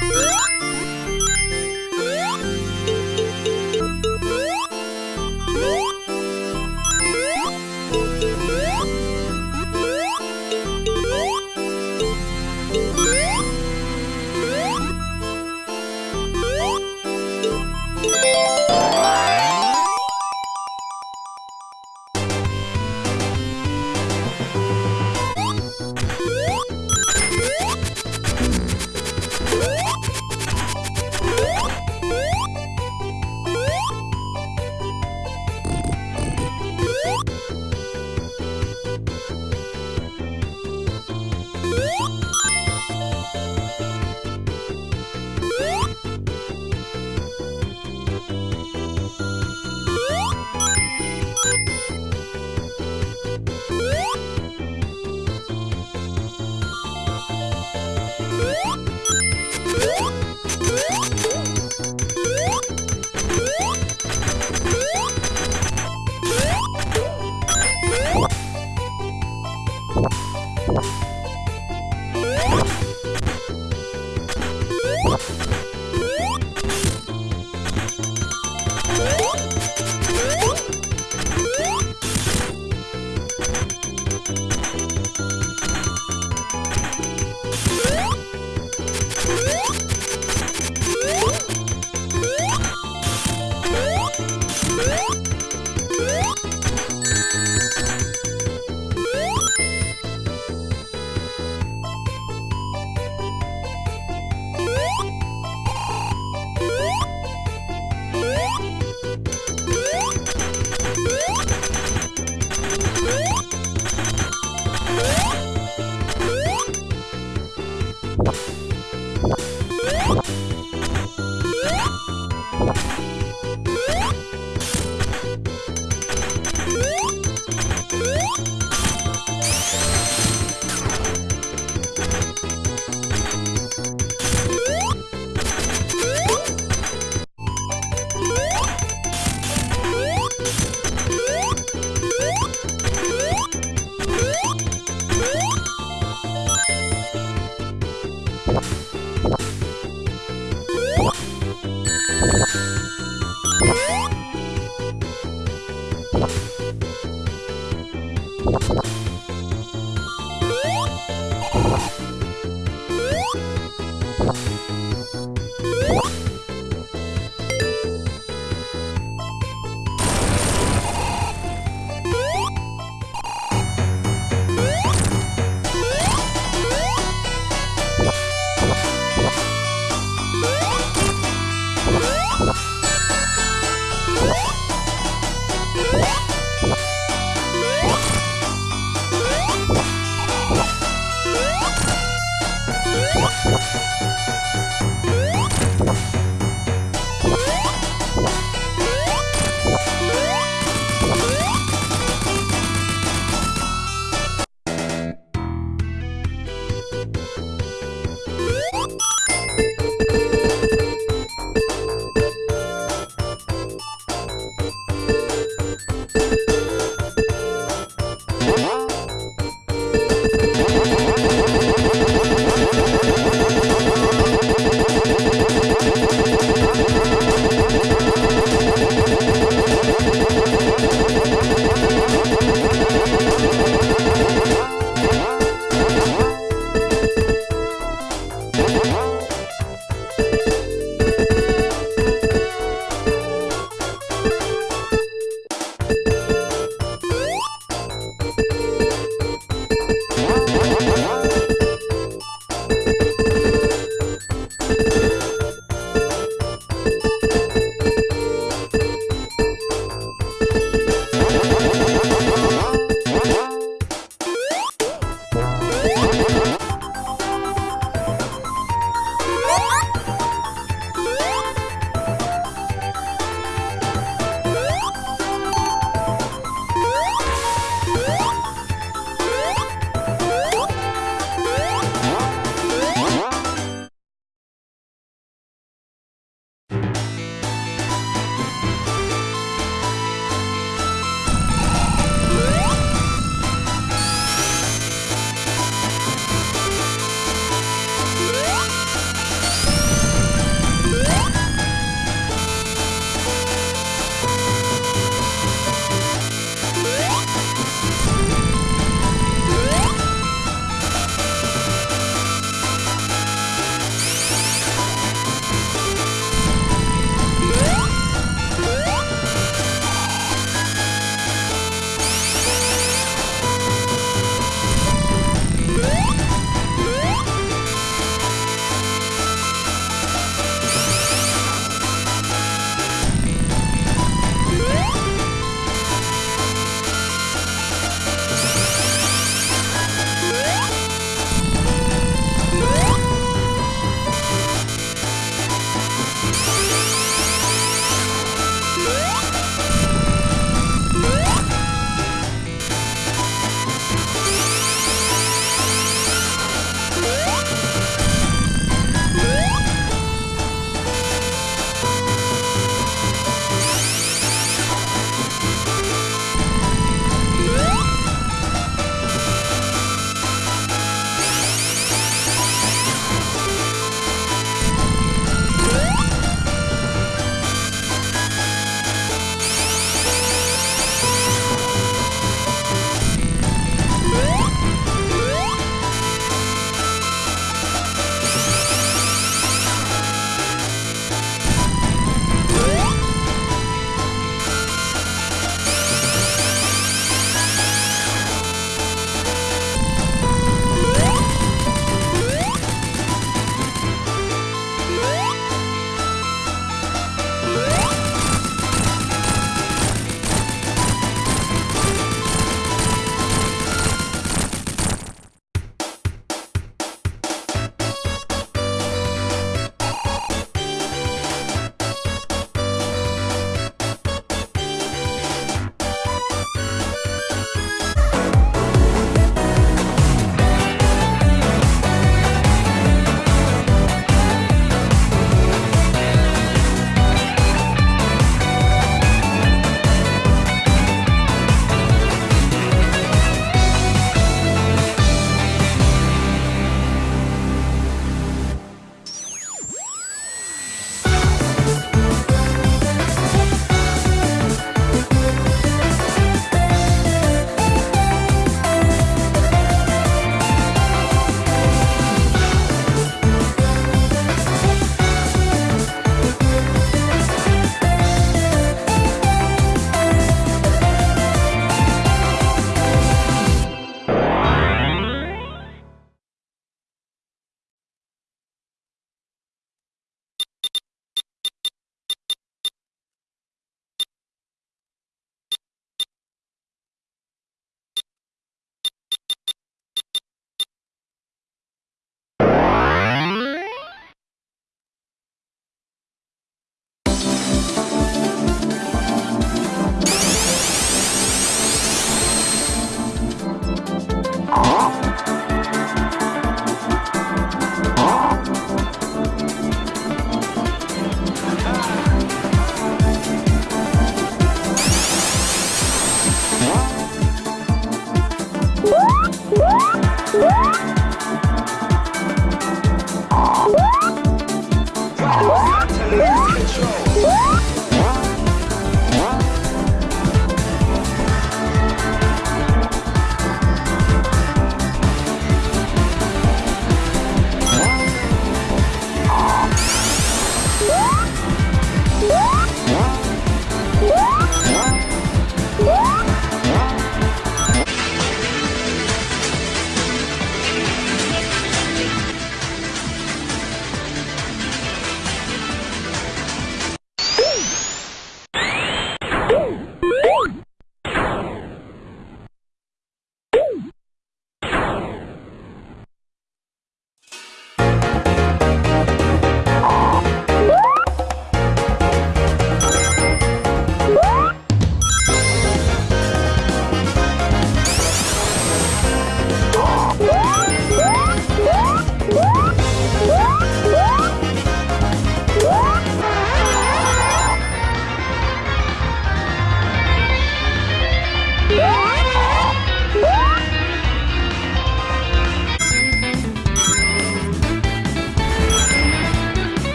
Bye.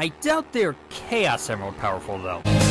I doubt they're Chaos Emerald powerful, though.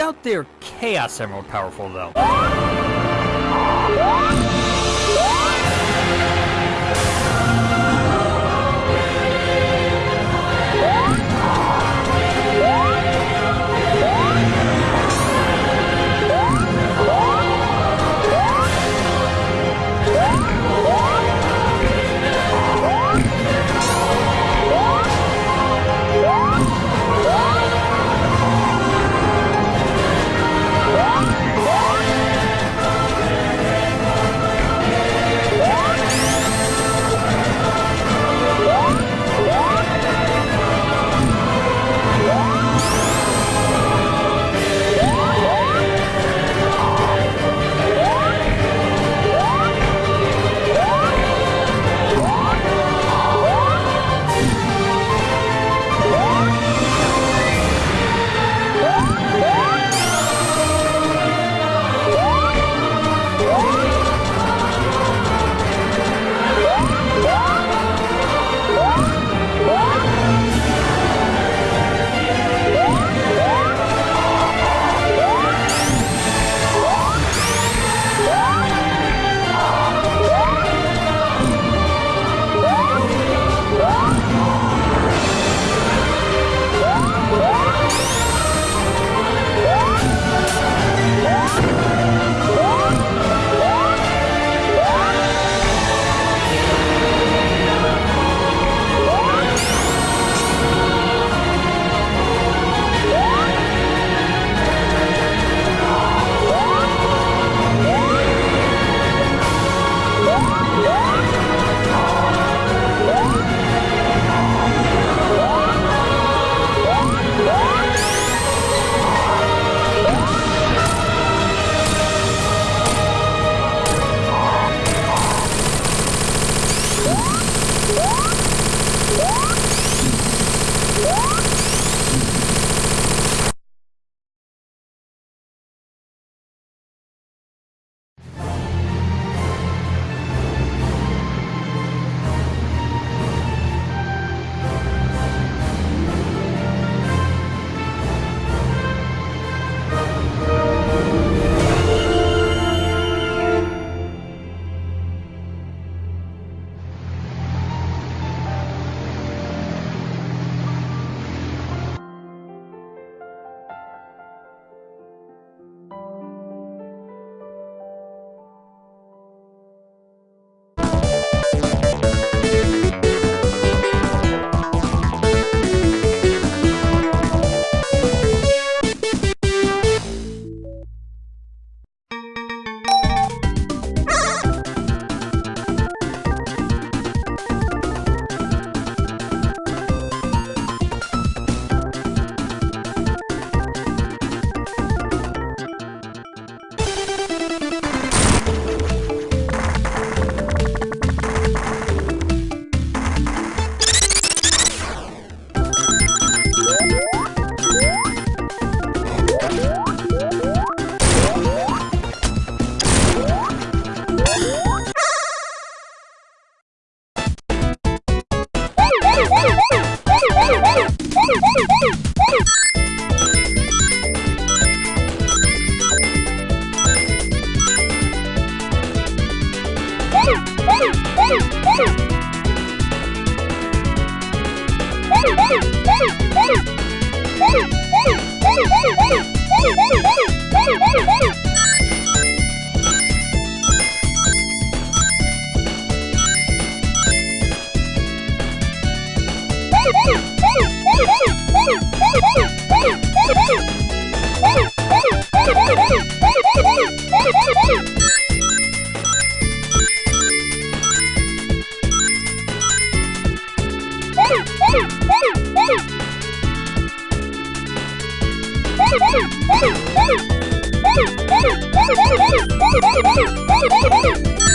I there Chaos Emerald powerful, though.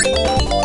Woo!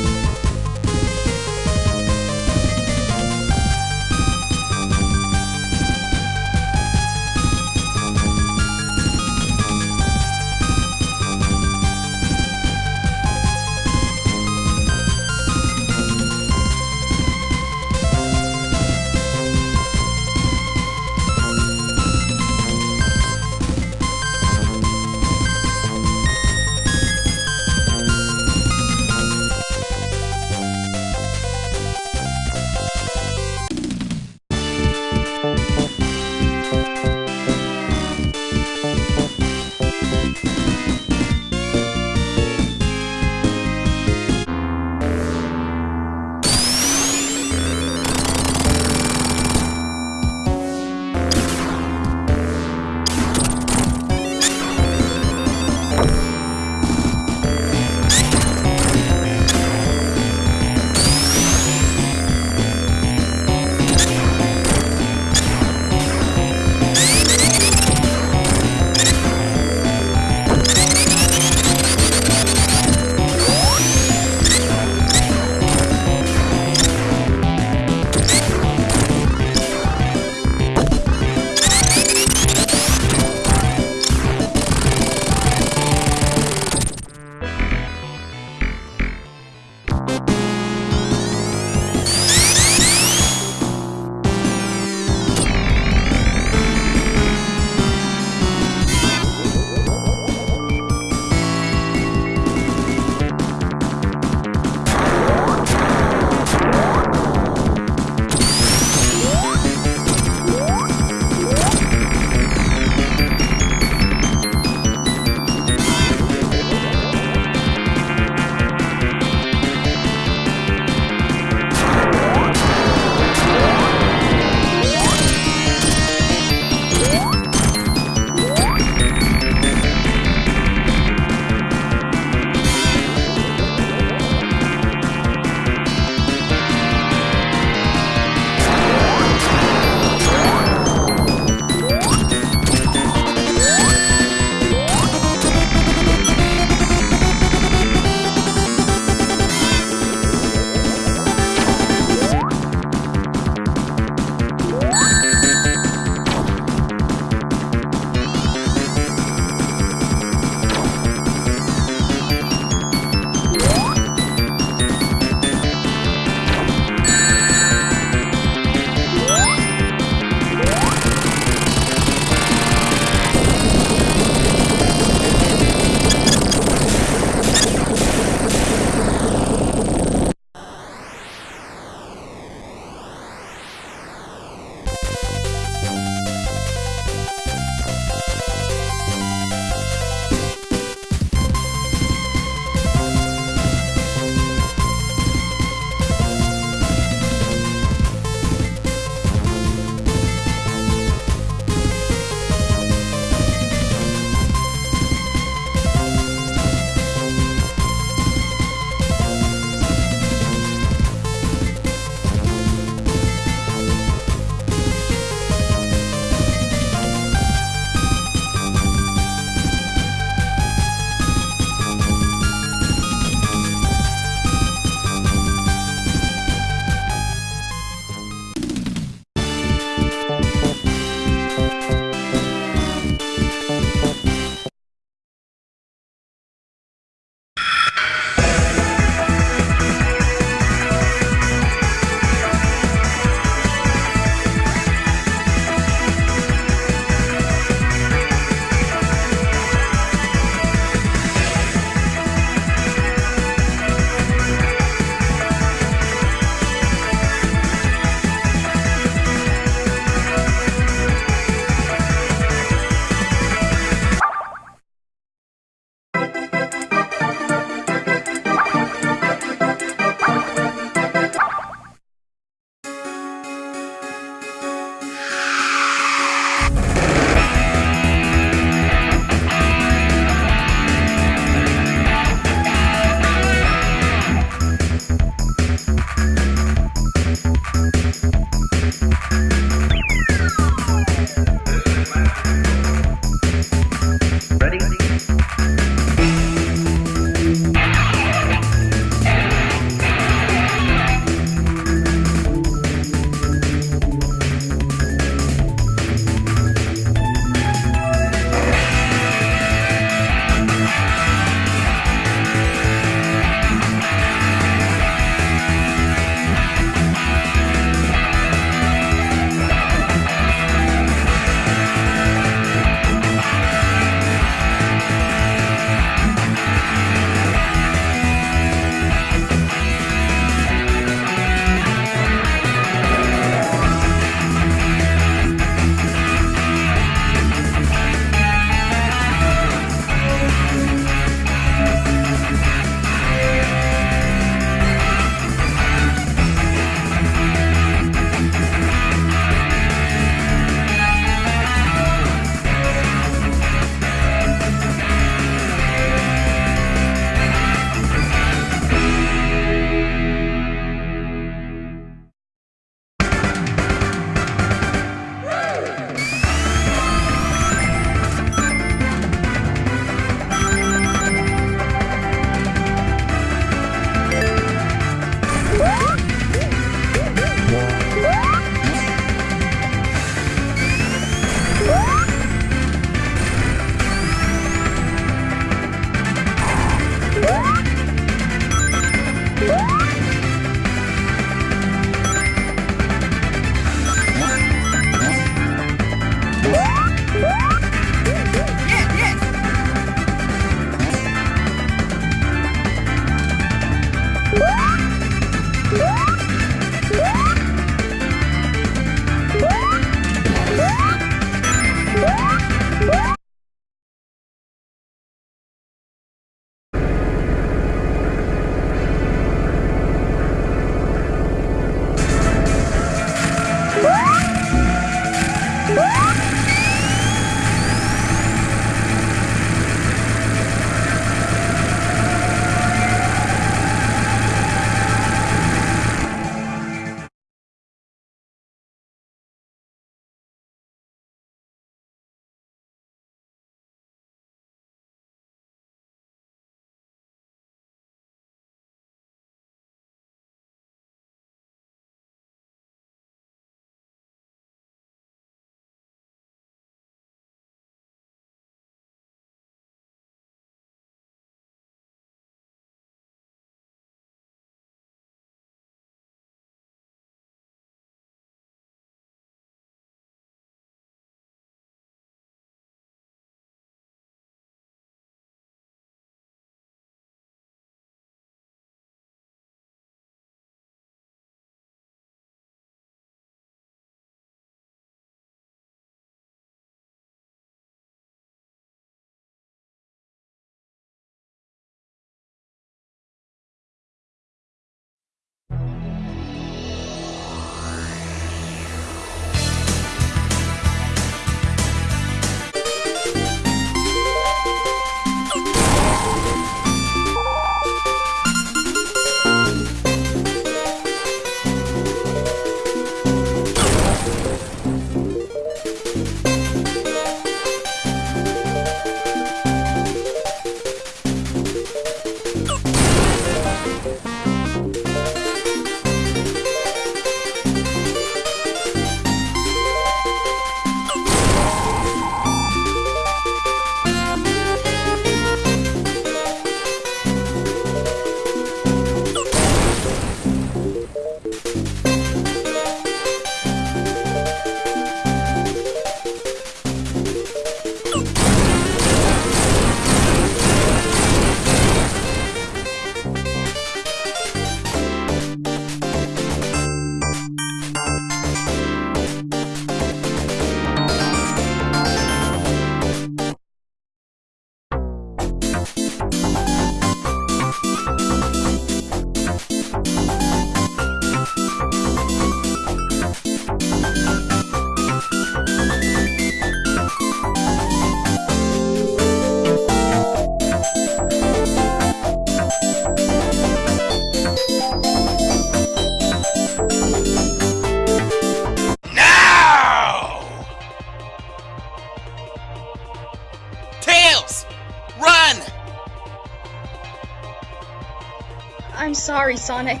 I'm sorry, Sonic.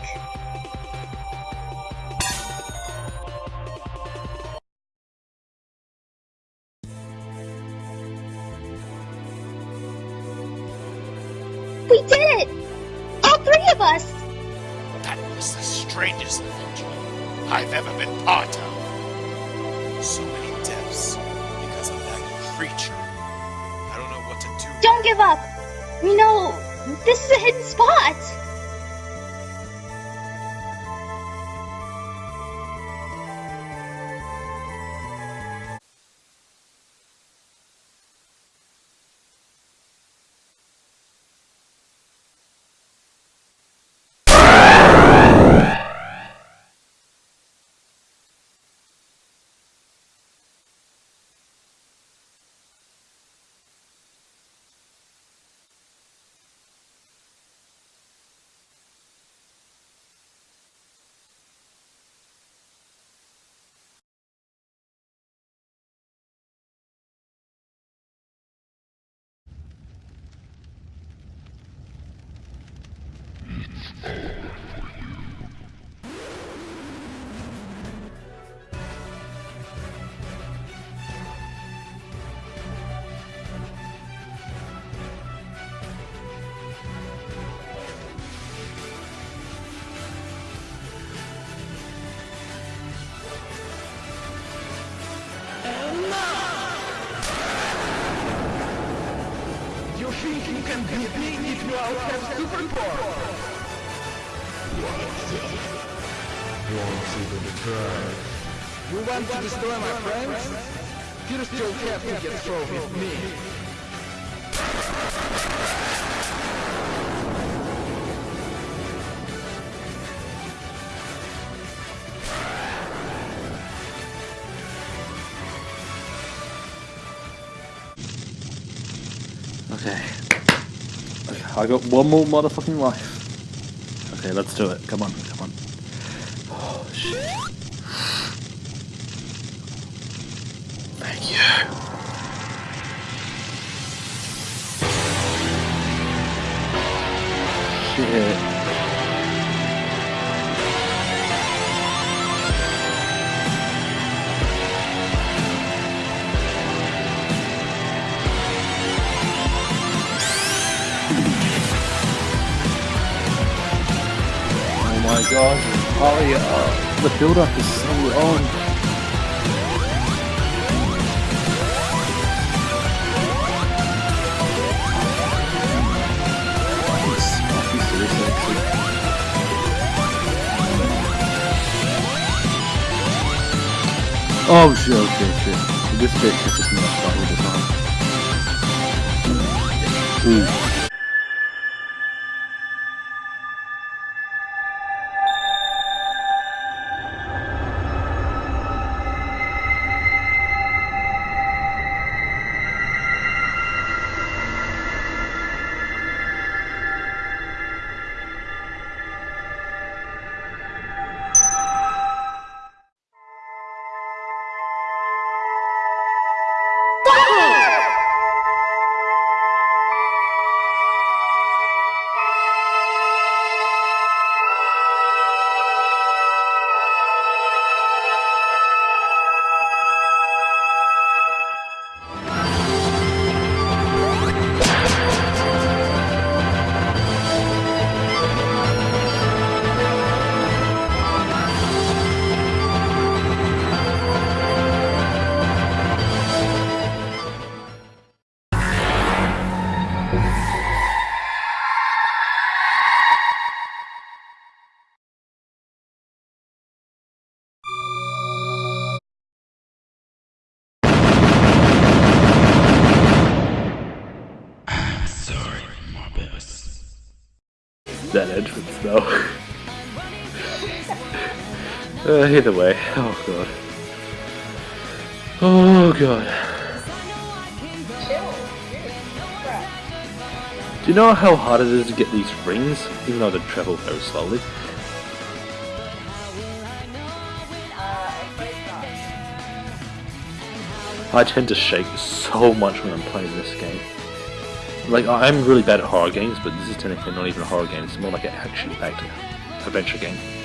Think you can beat me if you all have? Won't even try. You want to destroy my friends? First you'll have to get through with me. I got one more motherfucking life. Okay, let's do it. Come on, come on. Oh, shit. Thank you. Shit. The build up is so long. Oh shit, okay, shit. This bit catches me off the time. Ooh. Either way, oh god. Oh god. Do you know how hard it is to get these rings, even though they travel very slowly? I tend to shake so much when I'm playing this game. Like, I'm really bad at horror games, but this is technically not even a horror game, it's more like an action-packed adventure game.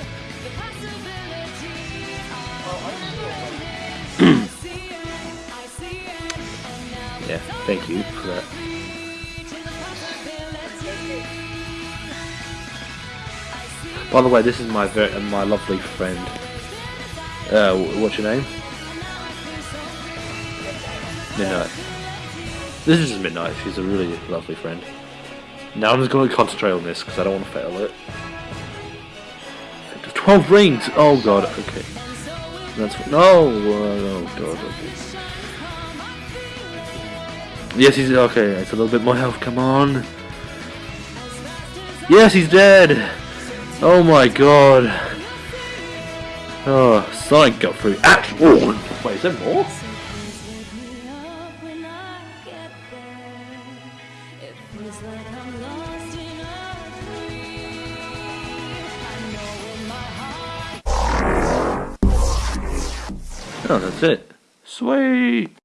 Thank you for that. By the way, this is my uh, my lovely friend. Uh, what's your name? Midnight. This is Midnight. She's a really lovely friend. Now I'm just going to concentrate on this because I don't want to fail it. Twelve rings. Oh god. Okay. That's no. Oh god. Okay. Yes, he's okay. It's a little bit more health. Come on. Yes, he's dead. Oh my god. Oh, Sonic got through. Actually, oh, wait, is there more? Oh, that's it. Sweet.